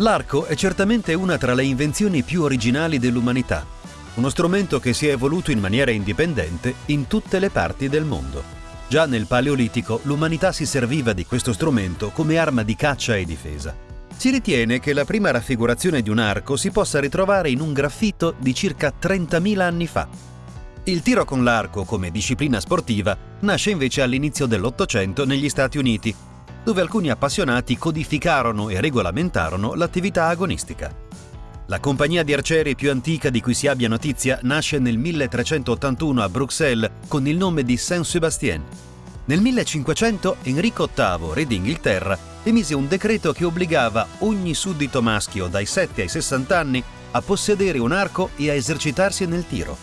L'arco è certamente una tra le invenzioni più originali dell'umanità, uno strumento che si è evoluto in maniera indipendente in tutte le parti del mondo. Già nel Paleolitico l'umanità si serviva di questo strumento come arma di caccia e difesa. Si ritiene che la prima raffigurazione di un arco si possa ritrovare in un graffito di circa 30.000 anni fa. Il tiro con l'arco come disciplina sportiva nasce invece all'inizio dell'Ottocento negli Stati Uniti dove alcuni appassionati codificarono e regolamentarono l'attività agonistica. La compagnia di arcieri più antica di cui si abbia notizia nasce nel 1381 a Bruxelles con il nome di Saint-Sébastien. Nel 1500 Enrico VIII, re d'Inghilterra, emise un decreto che obbligava ogni suddito maschio dai 7 ai 60 anni a possedere un arco e a esercitarsi nel tiro.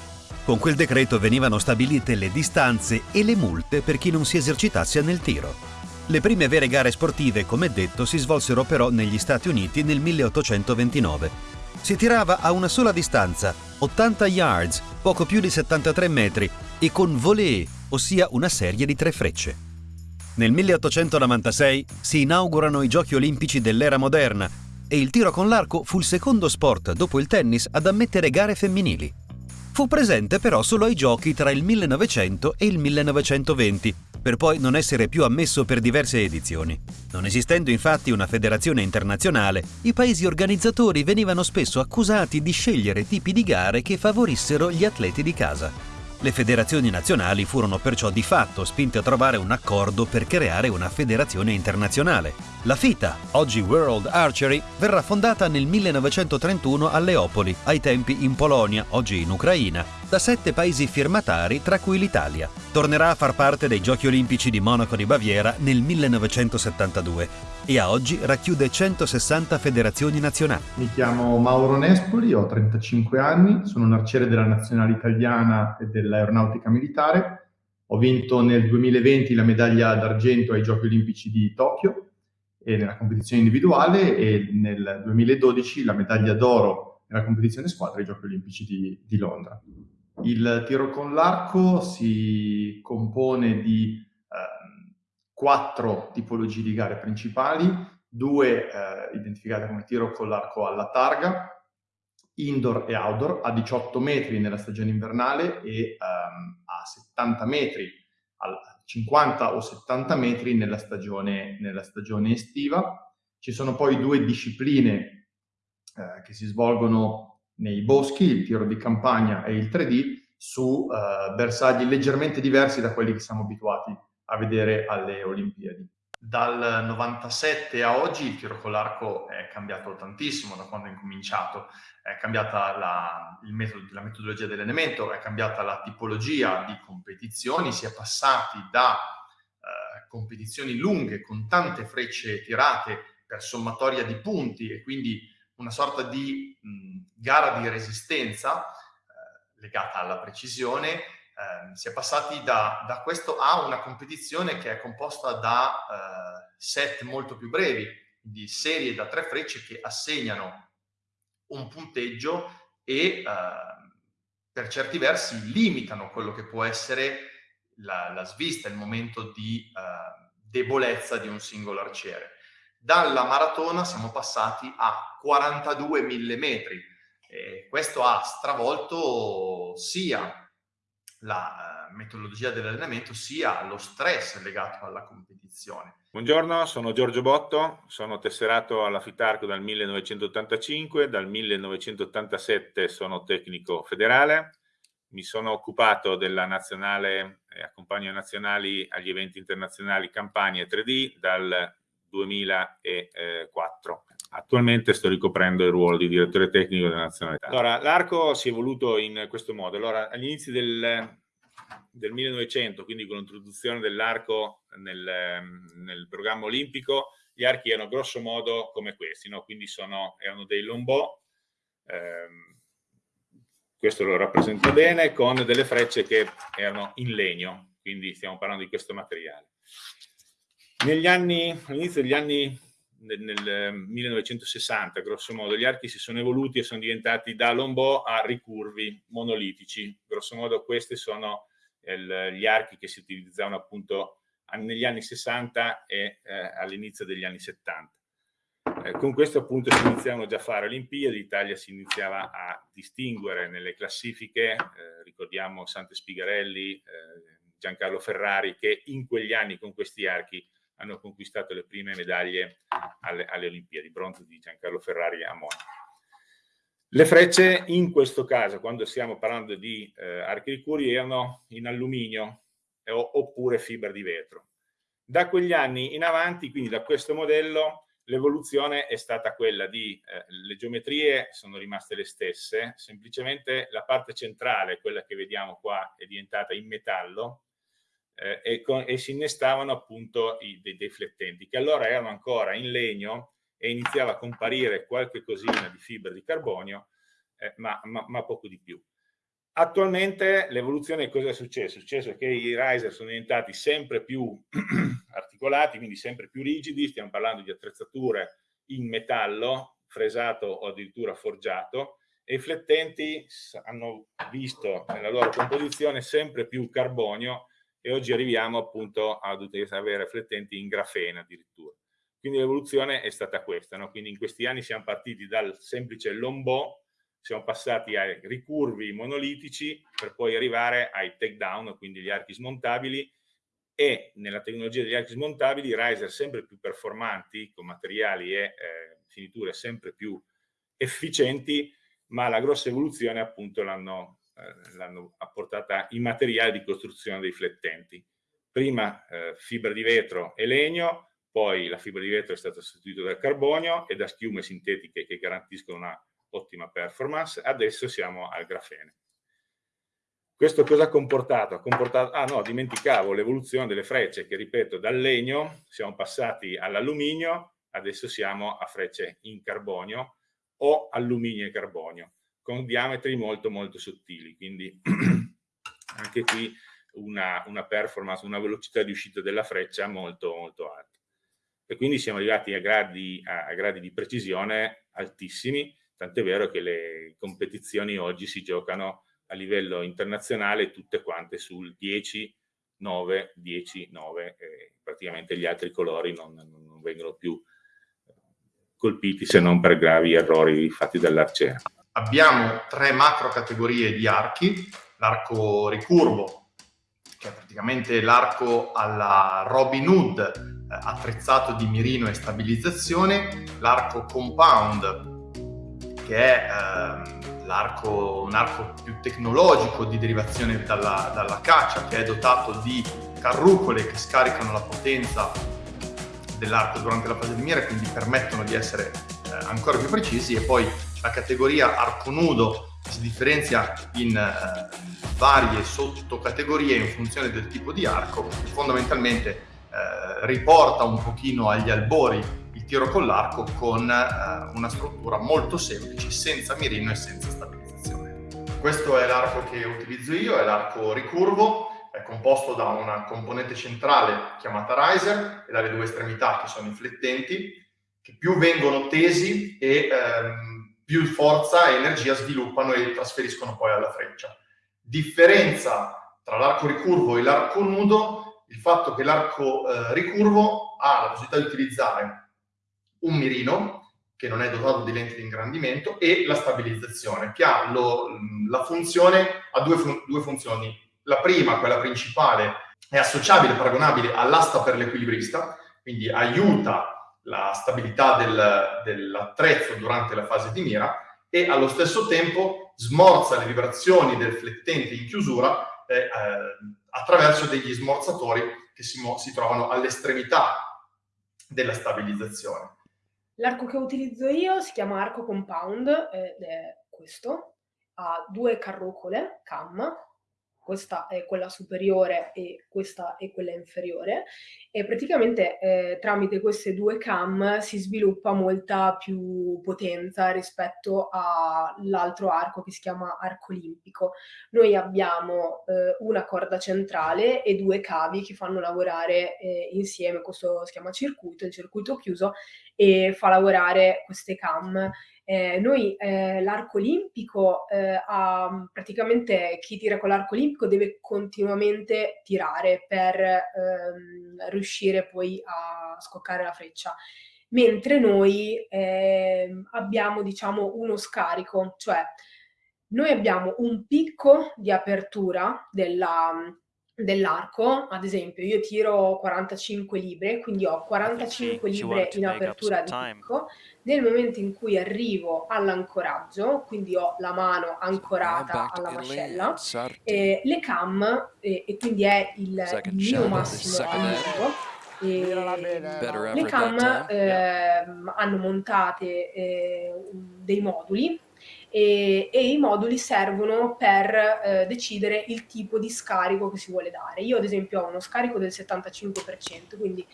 Con quel decreto venivano stabilite le distanze e le multe per chi non si esercitasse nel tiro. Le prime vere gare sportive, come detto, si svolsero però negli Stati Uniti nel 1829. Si tirava a una sola distanza, 80 yards, poco più di 73 metri, e con volée, ossia una serie di tre frecce. Nel 1896 si inaugurano i Giochi olimpici dell'era moderna e il tiro con l'arco fu il secondo sport dopo il tennis ad ammettere gare femminili. Fu presente però solo ai giochi tra il 1900 e il 1920, per poi non essere più ammesso per diverse edizioni. Non esistendo infatti una federazione internazionale, i paesi organizzatori venivano spesso accusati di scegliere tipi di gare che favorissero gli atleti di casa. Le federazioni nazionali furono perciò di fatto spinte a trovare un accordo per creare una federazione internazionale. La FITA, oggi World Archery, verrà fondata nel 1931 a Leopoli, ai tempi in Polonia, oggi in Ucraina, da sette paesi firmatari, tra cui l'Italia. Tornerà a far parte dei Giochi Olimpici di Monaco di Baviera nel 1972 e a oggi racchiude 160 federazioni nazionali. Mi chiamo Mauro Nespoli, ho 35 anni, sono un arciere della nazionale italiana e dell'aeronautica militare. Ho vinto nel 2020 la medaglia d'argento ai Giochi Olimpici di Tokyo nella competizione individuale e nel 2012 la medaglia d'oro nella competizione squadra ai Giochi Olimpici di, di Londra. Il tiro con l'arco si compone di quattro tipologie di gare principali, due eh, identificate come tiro con l'arco alla targa, indoor e outdoor, a 18 metri nella stagione invernale e um, a 70 metri, a 50 o 70 metri nella stagione, nella stagione estiva. Ci sono poi due discipline eh, che si svolgono nei boschi, il tiro di campagna e il 3D, su eh, bersagli leggermente diversi da quelli che siamo abituati a vedere alle Olimpiadi. Dal 97 a oggi il tiro con l'arco è cambiato tantissimo da quando è incominciato, è cambiata la, metodo, la metodologia dell'elemento, è cambiata la tipologia di competizioni, si è passati da eh, competizioni lunghe con tante frecce tirate per sommatoria di punti e quindi una sorta di mh, gara di resistenza eh, legata alla precisione eh, si è passati da, da, questo a una competizione che è composta da eh, set molto più brevi, di serie da tre frecce che assegnano un punteggio e eh, per certi versi limitano quello che può essere la, la svista, il momento di eh, debolezza di un singolo arciere. Dalla maratona siamo passati a 42 mm. E questo ha stravolto sia la uh, metodologia dell'allenamento sia lo stress legato alla competizione. Buongiorno, sono Giorgio Botto, sono tesserato alla Fitarco dal 1985, dal 1987 sono tecnico federale, mi sono occupato della nazionale, eh, accompagno nazionali agli eventi internazionali Campania 3D dal 2004. Attualmente sto ricoprendo il ruolo di direttore tecnico della nazionalità. Allora, l'arco si è evoluto in questo modo. Allora, agli inizi del, del 1900, quindi con l'introduzione dell'arco nel, nel, programma olimpico, gli archi erano grosso modo come questi, no? quindi sono, erano dei lombò, ehm, questo lo rappresenta bene, con delle frecce che erano in legno, quindi stiamo parlando di questo materiale. Negli anni, all'inizio degli anni nel, nel 1960, grosso modo, gli archi si sono evoluti e sono diventati da lombò a ricurvi monolitici. Grosso modo questi sono il, gli archi che si utilizzavano appunto negli anni 60 e eh, all'inizio degli anni 70. Eh, con questo appunto si iniziavano già a fare Olimpiadi, l'Italia si iniziava a distinguere nelle classifiche, eh, ricordiamo Sante Spigarelli, eh, Giancarlo Ferrari, che in quegli anni con questi archi hanno conquistato le prime medaglie alle, alle Olimpiadi, bronzo di Giancarlo Ferrari a Monaco. Le frecce in questo caso, quando stiamo parlando di eh, archi di curi, erano in alluminio eh, oppure fibra di vetro. Da quegli anni in avanti, quindi da questo modello, l'evoluzione è stata quella di, eh, le geometrie sono rimaste le stesse, semplicemente la parte centrale, quella che vediamo qua, è diventata in metallo eh, e, con, e, si innestavano appunto i, dei, flettenti, che allora erano ancora in legno e iniziava a comparire qualche cosina di fibra di carbonio, eh, ma, ma, ma poco di più. Attualmente l'evoluzione cosa è successo? È successo che i riser sono diventati sempre più articolati, quindi sempre più rigidi, stiamo parlando di attrezzature in metallo, fresato o addirittura forgiato, e i flettenti hanno visto nella loro composizione sempre più carbonio e oggi arriviamo appunto ad avere flettenti in grafene addirittura. Quindi l'evoluzione è stata questa, no? quindi in questi anni siamo partiti dal semplice lombò siamo passati ai ricurvi monolitici per poi arrivare ai takedown, quindi gli archi smontabili e nella tecnologia degli archi smontabili riser sempre più performanti con materiali e eh, finiture sempre più efficienti ma la grossa evoluzione appunto l'hanno eh, apportata i materiali di costruzione dei flettenti prima eh, fibra di vetro e legno poi la fibra di vetro è stata sostituita dal carbonio e da schiume sintetiche che garantiscono una ottima performance, adesso siamo al grafene. Questo cosa ha comportato? Ha comportato ah no, dimenticavo l'evoluzione delle frecce che, ripeto, dal legno siamo passati all'alluminio, adesso siamo a frecce in carbonio o alluminio e carbonio, con diametri molto molto sottili, quindi anche qui una, una performance, una velocità di uscita della freccia molto molto alta. E quindi siamo arrivati a gradi, a, a gradi di precisione altissimi, tant'è vero che le competizioni oggi si giocano a livello internazionale tutte quante sul 10, 9, 10, 9, e praticamente gli altri colori non, non vengono più colpiti se non per gravi errori fatti dall'arciere. Abbiamo tre macro categorie di archi, l'arco ricurvo, che è praticamente l'arco alla Robin Hood, eh, attrezzato di mirino e stabilizzazione, l'arco compound, che è ehm, l'arco, un arco più tecnologico di derivazione dalla, dalla caccia, che è dotato di carrucole che scaricano la potenza dell'arco durante la fase di mira quindi permettono di essere eh, ancora più precisi. E poi la categoria arco nudo si differenzia in eh, varie sottocategorie in funzione del tipo di arco, fondamentalmente eh, riporta un pochino agli albori il tiro con l'arco con eh, una struttura molto semplice, senza mirino e senza stabilizzazione. Questo è l'arco che utilizzo io, è l'arco ricurvo, è composto da una componente centrale chiamata riser e dalle due estremità che sono i flettenti, che più vengono tesi e ehm, più forza e energia sviluppano e trasferiscono poi alla freccia. Differenza tra l'arco ricurvo e l'arco nudo, il fatto che l'arco eh, ricurvo ha la possibilità di utilizzare un mirino che non è dotato di lenti di ingrandimento e la stabilizzazione che ha lo, la funzione, ha due, fun due funzioni. La prima, quella principale, è associabile, paragonabile all'asta per l'equilibrista, quindi aiuta la stabilità del, dell'attrezzo durante la fase di mira e allo stesso tempo smorza le vibrazioni del flettente in chiusura eh, eh, attraverso degli smorzatori che si, si trovano all'estremità della stabilizzazione. L'arco che utilizzo io si chiama arco compound ed è questo, ha due carrucole, cam, questa è quella superiore e questa è quella inferiore e praticamente eh, tramite queste due cam si sviluppa molta più potenza rispetto all'altro arco che si chiama arco olimpico. Noi abbiamo eh, una corda centrale e due cavi che fanno lavorare eh, insieme, questo si chiama circuito, il circuito chiuso e fa lavorare queste cam eh, noi eh, l'arco olimpico, eh, ha, praticamente chi tira con l'arco olimpico deve continuamente tirare per ehm, riuscire poi a scoccare la freccia. mentre noi eh, abbiamo diciamo uno scarico, cioè noi abbiamo un picco di apertura della, dell'arco, ad esempio io tiro 45 libre, quindi ho 45 libre in apertura di picco, nel momento in cui arrivo all'ancoraggio, quindi ho la mano ancorata alla mascella, eh, le cam, eh, e quindi è il, il mio massimo all'uso, le cam eh, hanno montate eh, dei moduli e, e, i moduli servono per eh, decidere il tipo di scarico che si vuole dare. Io ad esempio ho uno scarico del 75%, quindi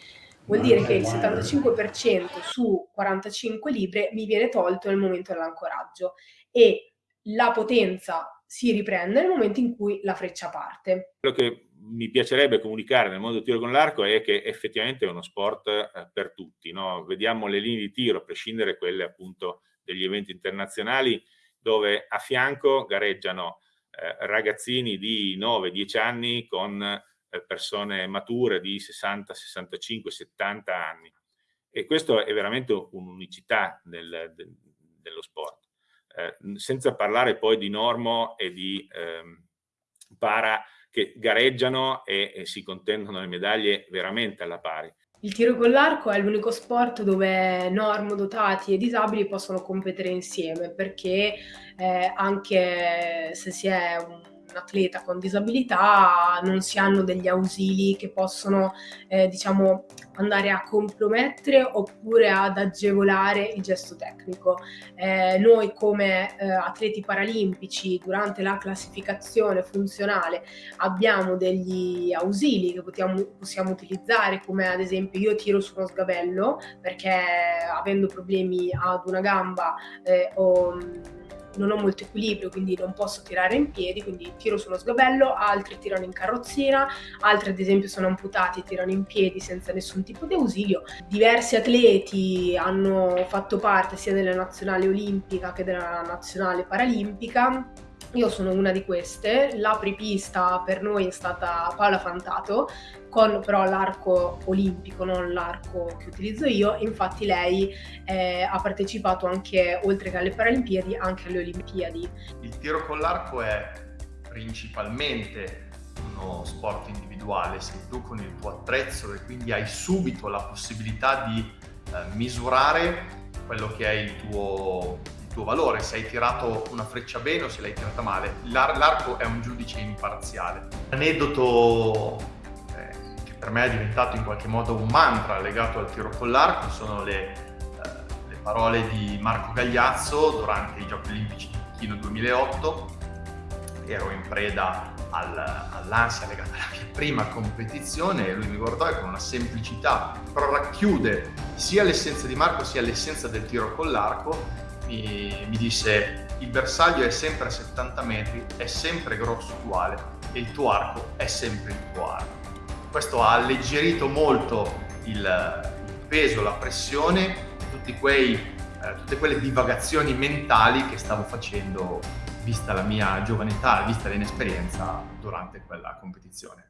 vuol dire che il 75% su 45 libre mi viene tolto nel momento dell'ancoraggio e la potenza si riprende nel momento in cui la freccia parte. Quello che mi piacerebbe comunicare nel mondo del tiro con l'arco è che effettivamente è uno sport eh, per tutti. No? Vediamo le linee di tiro, a prescindere quelle appunto degli eventi internazionali, dove a fianco gareggiano eh, ragazzini di 9-10 anni con eh, persone mature di 60, 65, 70 anni. E questo è veramente un'unicità del, del, dello sport. Eh, senza parlare poi di normo e di ehm, para che gareggiano e, e si contendono le medaglie veramente alla pari. Il tiro con l'arco è l'unico sport dove normodotati e disabili possono competere insieme perché eh, anche se si è un un atleta con disabilità non si hanno degli ausili che possono eh, diciamo andare a compromettere oppure ad agevolare il gesto tecnico. Eh, noi come eh, atleti paralimpici durante la classificazione funzionale abbiamo degli ausili che possiamo, possiamo utilizzare come ad esempio io tiro su uno sgabello perché avendo problemi ad una gamba eh, o non ho molto equilibrio, quindi non posso tirare in piedi, quindi tiro sullo sgabello, altri tirano in carrozzina, altri ad esempio sono amputati e tirano in piedi senza nessun tipo di ausilio. Diversi atleti hanno fatto parte sia della nazionale olimpica che della nazionale paralimpica io sono una di queste, l'apripista per noi è stata Paola Fantato, con però l'arco olimpico, non l'arco che utilizzo io, infatti lei eh, ha partecipato anche, oltre che alle Paralimpiadi, anche alle Olimpiadi. Il tiro con l'arco è principalmente uno sport individuale, sei tu con il tuo attrezzo e quindi hai subito la possibilità di eh, misurare quello che è il tuo tuo valore, se hai tirato una freccia bene o se l'hai tirata male. L'ar- l'arco è un giudice imparziale. L'aneddoto eh, che per me è diventato in qualche modo un mantra legato al tiro con l'arco sono le, eh, le parole di Marco Gagliazzo durante i Giochi Olimpici di Pechino 2008. Ero in preda al, all'ansia legata alla mia prima competizione e lui mi guardò e con una semplicità però racchiude sia l'essenza di Marco sia l'essenza del tiro con l'arco mi, mi disse il bersaglio è sempre a 70 metri, è sempre grosso uguale e il tuo arco è sempre il tuo arco. Questo ha alleggerito molto il, peso, la pressione, quei, eh, tutte quelle divagazioni mentali che stavo facendo vista la mia giovanità, vista l'inesperienza durante quella competizione.